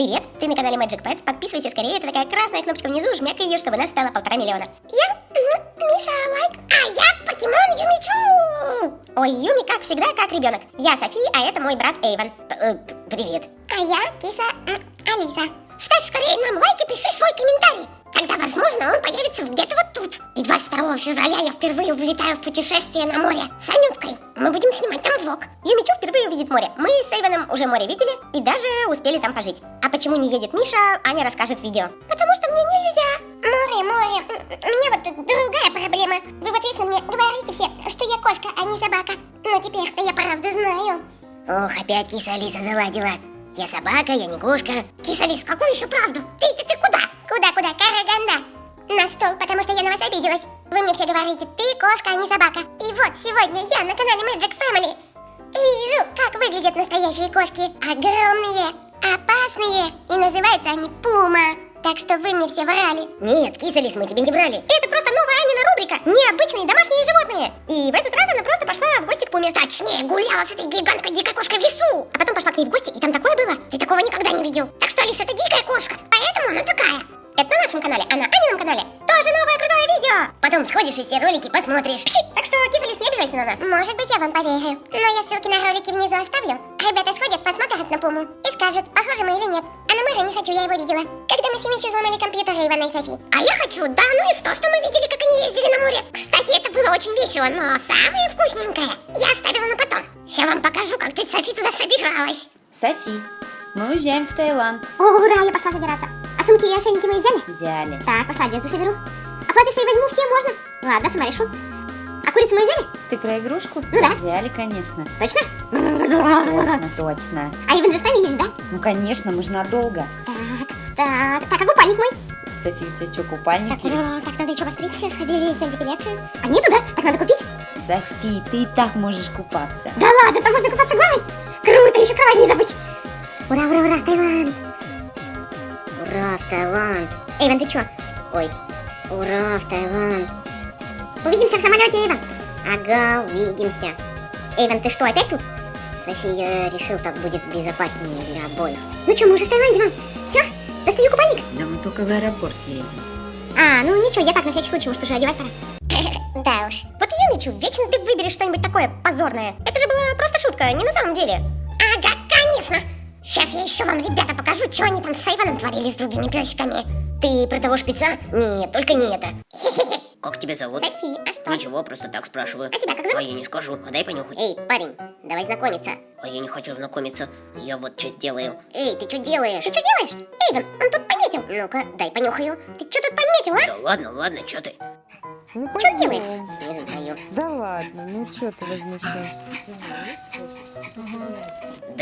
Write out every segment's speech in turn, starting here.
Привет, ты на канале Magic Pets, подписывайся скорее, это такая красная кнопочка внизу, жмякай ее, чтобы нас стало полтора миллиона. Я, Миша Лайк, а я Покемон Юмичу! Ой, Юми, как всегда, как ребенок. Я Софи, а это мой брат Эйвен. Э, привет. А я Киса Алиса. Ставь скорее нам лайк и пиши свой комментарий. Тогда, возможно, он появится где-то вот тут. И 22 февраля я впервые улетаю в путешествие на море с Анюткой. Мы будем снимать там влог. Юмичу впервые увидит море. Мы с Эйвеном уже море видели и даже успели там пожить. А почему не едет Миша, Аня расскажет в видео. Потому что мне нельзя. Море, море. У меня вот другая проблема. Вы вот вечно мне говорите все, что я кошка, а не собака. Но теперь-то я правда знаю. Ох, опять киса Алиса заладила. Я собака, я не кошка. Киса Алис, какую еще правду? Ты, ты, ты куда? Куда-куда? Караганда. На стол, потому что я на вас обиделась. Вы мне все говорите, ты кошка, а не собака. И вот сегодня я на канале Magic Family вижу, как выглядят настоящие кошки. Огромные, опасные. И называются они Пума. Так что вы мне все врали. Нет, кисалис, мы тебе не врали. Это просто новая Анина рубрика. Необычные домашние животные. И в этот раз она просто пошла в гости к Пуме. Точнее, гуляла с этой гигантской дикой кошкой в лесу. А потом пошла к ней в гости, и там такое было. Ты такого никогда не видел. Так что, Алис, это дикая кошка. Поэтому она такая. Это на нашем канале, а на Анином канале тоже новое крутое видео. Потом сходишь и все ролики посмотришь. Пши! Так что, кисалис, не обижайся на нас. Может быть, я вам поверю. Но я ссылки на ролики внизу оставлю. Ребята сходят, посмотрят на Пуму и скажут, похожи мы или нет. А на Мэра не хочу, я его видела. Когда мы с Мичу взломали компьютер Ивана и Софи. А я хочу, да ну и что, что мы видели, как они ездили на море. Кстати, это было очень весело, но самое вкусненькое я оставила на потом. Сейчас вам покажу, как тетя Софи туда собиралась. Софи, мы уезжаем в Таиланд. Ура, я пошла собираться. Сумки и ошейники мы взяли? Взяли. Так, пошла одежду соберу. А платье свои возьму, все можно. Ладно, сама решу. А курицу мы взяли? Ты про игрушку? Ну да. Взяли, конечно. Точно? Точно, точно. А Иван же с нами есть, да? Ну, конечно, мы же надолго. Так, так, так, а купальник мой? Софи, у тебя что, купальник Так, есть? так, надо еще постричься, сходили на депиляцию. А нету, да? Так надо купить? Софи, ты и так можешь купаться. Да ладно, там можно купаться голой. Круто, еще кровать не забыть. Ура, ура, ура, Таиланд. Ура, в Таиланд. Эйвен, ты чё? Ой, ура, в Таиланд. Увидимся в самолете, Эйвен. Ага, увидимся. Эйвен, ты что, опять тут? София решил, так будет безопаснее для обоих. Ну что, мы уже в Таиланде, мам. Все, достаю купальник. Да мы только в аэропорт едем. А, ну ничего, я так на всякий случай, может, уже одевать пора. Да уж. Вот Юмичу, вечно ты выберешь что-нибудь такое позорное. Это же была просто шутка, не на самом деле. Сейчас я еще вам, ребята, покажу, что они там с Айваном творили с другими песиками. Ты про того шпица? Нет, только не это. Как тебя зовут? Софи, а что? Ничего, просто так спрашиваю. А тебя как А зовут? я не скажу, а дай понюхать. Эй, парень, давай знакомиться. А я не хочу знакомиться. Я вот что сделаю. Эй, ты что делаешь? Ты что делаешь? Эйвен, он тут пометил. Ну-ка, дай понюхаю. Ты что тут пометил, а? Да ладно, ладно, что ты? Ну, Что делает? Не знаю. Да ладно, ну что ты возмущаешься?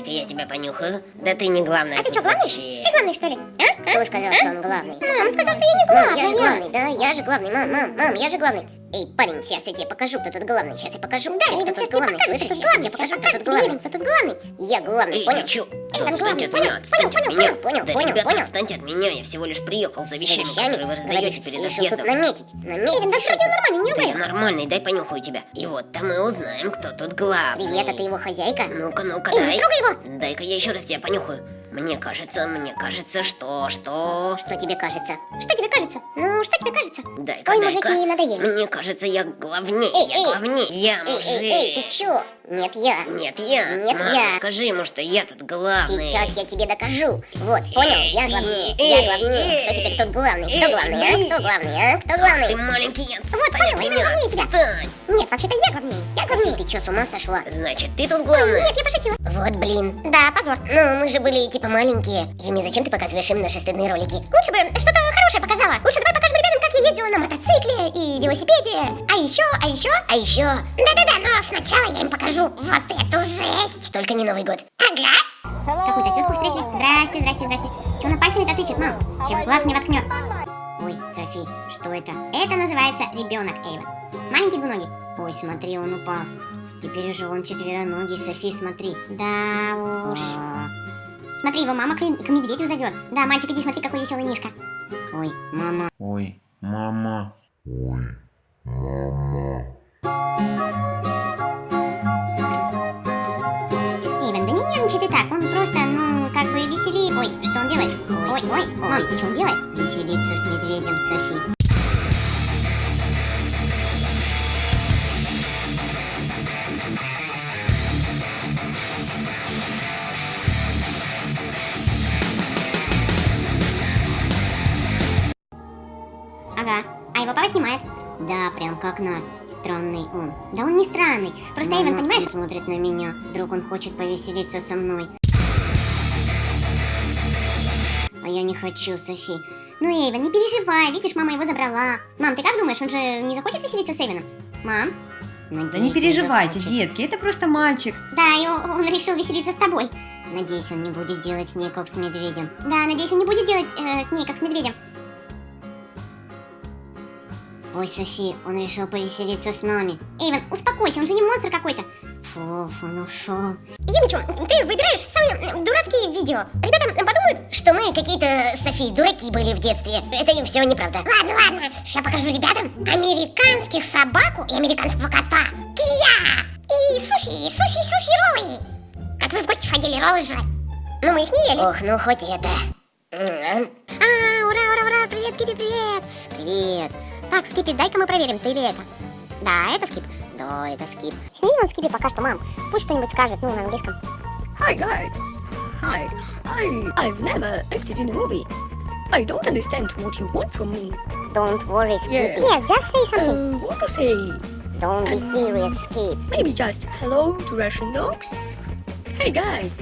Дай-ка я тебя понюхаю. Да ты не главный. А ты что, главный? вообще. Ты главный, что ли? А? Кто сказал, что он главный? Мам, он сказал, что я не главный. Мам, я же главный, да, я же главный, мам, мам, мам, я же главный. Эй, парень, сейчас я тебе покажу, кто тут главный, сейчас я покажу, Да, тут сейчас тебе главный, покажет, слышишь, сейчас я тебе покажу, кто тут главный. кто тут главный. Я главный, Эй, понял? чё? Эйвен, отстаньте главный, понял, понял, понял, меня. понял, Да, понял, ребята, понял. отстаньте от меня, я всего лишь приехал за вещами, Вещами? которые вы раздаете перед Решил тут наметить, наметить. Эйвен, да вроде нормально, не Да я ругай. нормальный, дай понюхаю тебя. И вот там мы узнаем, кто тут главный. Привет, а ты его хозяйка? Ну-ка, ну-ка, Эй, не дай. трогай его. Дай-ка я еще раз тебя понюхаю. Мне кажется, мне кажется, что, что... Что тебе кажется? Что тебе кажется? Ну, что тебе кажется? Дай-ка, Ой, мужики, надоели. Мне кажется, я главней, Эй, я эй. главней, я Эй, мужик. эй, эй, ты чё? Нет, я. Нет, я. Нет, Мама, я. скажи ему, что я тут главный. Сейчас я тебе докажу. Вот, понял? Я главнее, Эй, я главнее. Кто эй, теперь тут главный? Кто эй, главный, а? Кто главный, а? Кто главный? ты маленький, отстань Вот, понял, меня, главнее отстань. Нет, вообще-то я главнее. Я главнее. ты чё, с ума сошла? Значит, ты тут главный. Нет, я пошутила. Вот блин. Да, позор. Ну, мы же были типа маленькие. Юми, зачем ты показываешь им наши стыдные ролики? Лучше бы что-то хорошее показала. Лучше давай покажем ребятам, как я ездила на мотоцикле и велосипеде. А еще, а еще... А еще, Да-да-да, но сначала я им покажу вот эту жесть. только не Новый год. Ага. Какую-то тетку встретили. Здрасте, здрасте, здрасте. Че она пальцами-то тычет, мам? Чем глаз не воткнет. Ой, Софи, что это? Это называется ребенок Эйва. Маленький двуногий. Ой, смотри, он упал. Теперь уже он четвероногий, Софи, смотри. Да уж. Смотри, его мама к, к медведю зовет. Да, мальчик, иди смотри, какой веселый мишка. Ой, мама. Ой, мама. Эйвен, да не нервничай ты так, он просто, ну, как бы веселее Ой, что он делает? Ой, ой, мам, что он делает? Веселится с медведем Софи. Ага, а его папа снимает. Да, прям как нас. Странный он. Да он не странный. Просто Эйвен, понимаешь, смотрит на меня. Вдруг он хочет повеселиться со мной. А я не хочу, Софи. Ну, Эйвен, не переживай, видишь, мама его забрала. Мам, ты как думаешь, он же не захочет веселиться с Эйвеном? Мам? Да не переживайте, детки, это просто мальчик. Да, и он, он решил веселиться с тобой. Надеюсь, он не будет делать с ней как с медведем. Да, надеюсь, он не будет делать э, с ней как с медведем. Ой, Софи, он решил повеселиться с нами. Эйвен, успокойся, он же не монстр какой-то. Фуф, он ушел. Юмичу, ты выбираешь самые дурацкие видео. Ребята подумают, что мы какие-то, Софи, дураки были в детстве. Это им все неправда. Ладно, ладно, сейчас покажу ребятам американских собаку и американского кота. Кия! И суши, суши, суши роллы. Как вы в гости ходили роллы жрать? Но мы их не ели. Ох, ну хоть это. А, ура, ура, ура, привет, Скипи, привет. Привет. Так, Скипи, дай-ка мы проверим, ты или это. Да, это Скип. Да, это скип. Сними вон Скипи пока что, мам. Пусть что-нибудь скажет, ну, на английском. Hi guys. Hi. I I've never acted in a movie. I don't understand what you want from me. Don't worry, Skip. Yeah. Yes, just say something. Uh, what to say? Don't be serious, Skip. Maybe just hello to Russian dogs. Hey guys,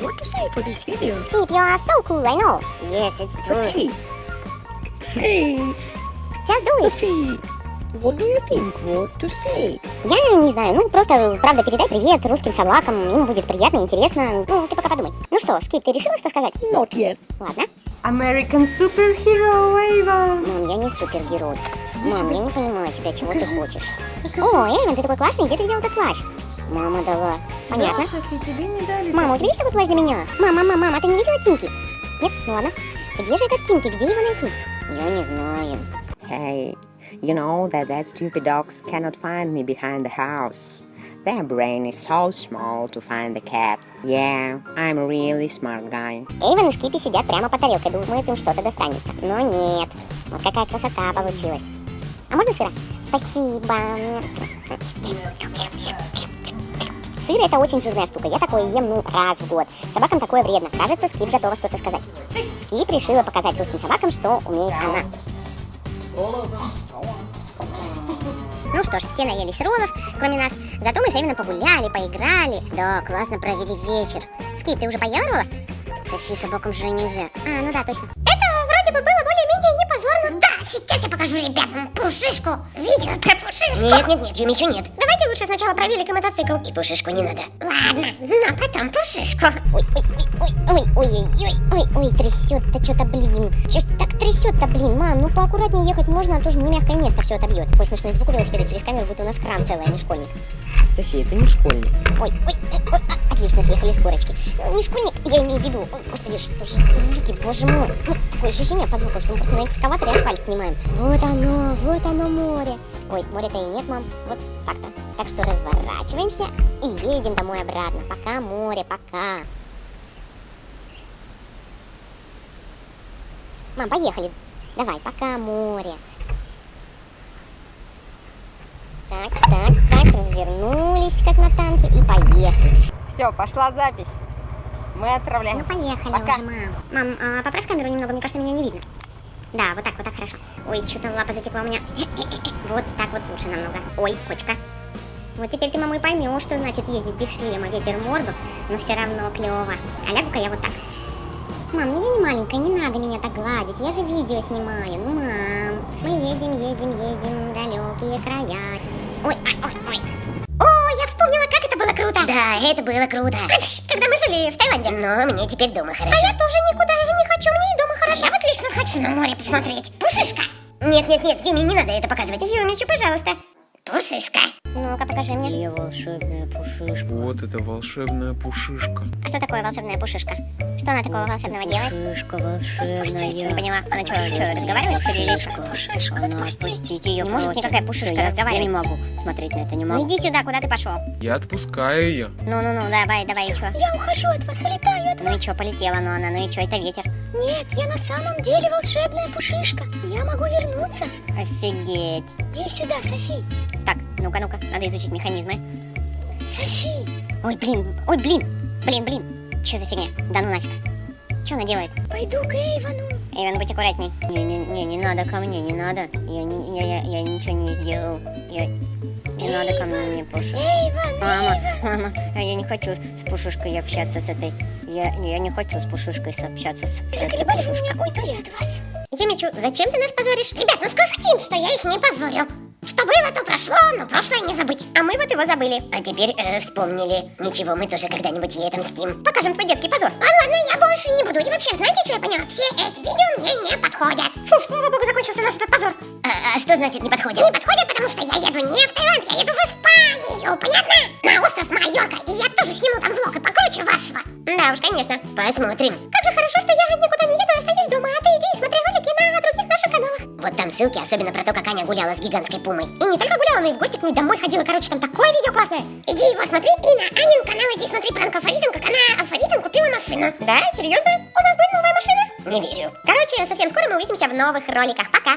what to say for this video? Skip, you are so cool, I know. Yes, it's true. Sophie. Hey, Just do it. What do you think? What to say? Я не знаю, ну просто, правда, передай привет русским собакам, им будет приятно, интересно. Ну, ты пока подумай. Ну что, Скип, ты решила, что сказать? Not yet. Ладно. American superhero Эйвен. Мам, я не супергерой. Мам, я не понимаю тебя, чего ты хочешь. О, Эйвен, ты такой классный, где ты взял этот плащ? Мама дала. Понятно. Да, Софи, тебе не дали. Мама, у тебя есть такой плащ для меня? Мама, мама, мама, а ты не видела Тимки? Нет? Ну ладно. Где же этот Тимки? Где его найти? Я не знаю. Hey, you know that that stupid dogs cannot find me behind the house. Their brain is so small to find the cat. Yeah, I'm a really smart guy. Эйвен и Скипи сидят прямо по тарелке, думают, им что-то достанется. Но нет. Вот какая красота получилась. А можно сыра? Спасибо. Сыр это очень жирная штука. Я такое ем, ну, раз в год. Собакам такое вредно. Кажется, Скип готова что-то сказать. Скип решила показать русским собакам, что умеет она. Ну что ж, все наелись роллов, кроме нас. Зато мы с Эвином погуляли, поиграли. Да, классно провели вечер. Скип, ты уже поела роллов? Софи, собакам же нельзя. А, ну да, точно. Сейчас я покажу ребятам пушишку. Видео про пушишку. Нет, нет, нет, Юми, еще нет. Давайте лучше сначала про велик и мотоцикл. И пушишку не надо. Ладно, но потом пушишку. Ой, ой, ой, ой, ой, ой, ой, ой, ой, ой, трясет-то что-то, блин. Че ж так трясет-то, блин, мам, ну поаккуратнее ехать можно, а то же не мягкое место все отобьет. Такой смешной звук у велосипеда через камеру, будто у нас кран целый, а не школьник. София, ты не школьник. Ой, ой, ой, ой, а, отлично, съехали с горочки. Ну, не школьник, я имею в виду. Ой, господи, что же люди, боже мой. Ну, такое ощущение по звуку, что мы просто на экскаваторе асфальт снимаем. Вот оно, вот оно море. Ой, моря-то и нет, мам. Вот так-то. Так что разворачиваемся и едем домой обратно. Пока море, пока. Мам, поехали. Давай, пока море. Так, так, так, развернулись, как на танке, и поехали. Все, пошла запись. Мы отправляемся. Ну, поехали Пока. уже, мам. Мам, а, поправь камеру немного, мне кажется, меня не видно. Да, вот так, вот так хорошо. Ой, что-то лапа затекла у меня. Вот так вот лучше намного. Ой, кочка. Вот теперь ты, мама, и поймешь, что значит ездить без шлема, ветер морду, но все равно клево. А лягу-ка я вот так. Мам, ну я не маленькая, не надо меня так гладить, я же видео снимаю, ну мам. Мы едем, едем, едем далекие края. Ой, ой, ой, ой. Круто. Да, это было круто. Когда мы жили в Таиланде. Но мне теперь дома хорошо. А я тоже никуда не хочу, мне и дома хорошо. Я вот лично хочу на море посмотреть. Пушишка. Нет, нет, нет, Юми, не надо это показывать. Юмичу, пожалуйста. Пушишка. Ну-ка, покажи мне. Где волшебная пушишка? Вот это волшебная пушишка. А что такое волшебная пушишка? Что она такого волшебного делает? Пушишка Не волшебная. поняла. Она что, что, разговаривает, что ли, что? Пушишка, она отпустить ее Не может никакая пушишка разговаривать. Я не могу смотреть на это, не Ну могу. иди сюда, куда ты пошел? Я отпускаю ее. Ну-ну-ну, давай, давай, и чё? Я ухожу от вас, улетаю от Ну и чё, полетела, ну она, ну и чё, это ветер. Нет, я на самом деле волшебная пушишка. Я могу вернуться. Офигеть. Иди сюда, Софи. Так, ну-ка, ну-ка, надо изучить механизмы. Софи. Ой, блин, ой, блин, блин, блин. Что за фигня? Да ну нафиг. Что она делает? Пойду к Эйвону. Эйвен, будь аккуратней. Не-не-не, не надо ко мне, не надо. Я, не, я, я, я ничего не сделал. Я... Не надо ко мне, не пушишка. Эйвон, Мама, мама, а я не хочу с пушишкой общаться с этой. Я, я не хочу с пушишкой общаться с, с этой пушишкой. меня, уйду я от вас. Юмичу, зачем ты нас позоришь? Ребят, ну скажите им, что я их не позорю. Что было, то прошло, но прошлое не забыть. А мы вот его забыли. А теперь э, вспомнили. Ничего, мы тоже когда-нибудь ей отомстим. Покажем твой детский позор. А ладно, я больше не буду. И вообще, знаете, что я поняла? Все эти видео мне не подходят. Фу, слава богу, закончился наш этот позор. А, а что значит не подходят? Не подходят, потому что я еду не в Таиланд, я еду в Испанию, понятно? На остров Майорка. И я тоже сниму там влог и покруче вашего. Да уж, конечно. Посмотрим. Как же хорошо, что я никуда не еду, а остаюсь дома. А ты иди и смотри Вот там ссылки, особенно про то, как Аня гуляла с гигантской пумой. И не только гуляла, но и в гости к ней домой ходила. Короче, там такое видео классное. Иди его смотри и на Анин канал иди смотри пранк алфавитом, как она алфавитом купила машину. Да, серьезно? У нас будет новая машина? Не верю. Короче, совсем скоро мы увидимся в новых роликах. Пока.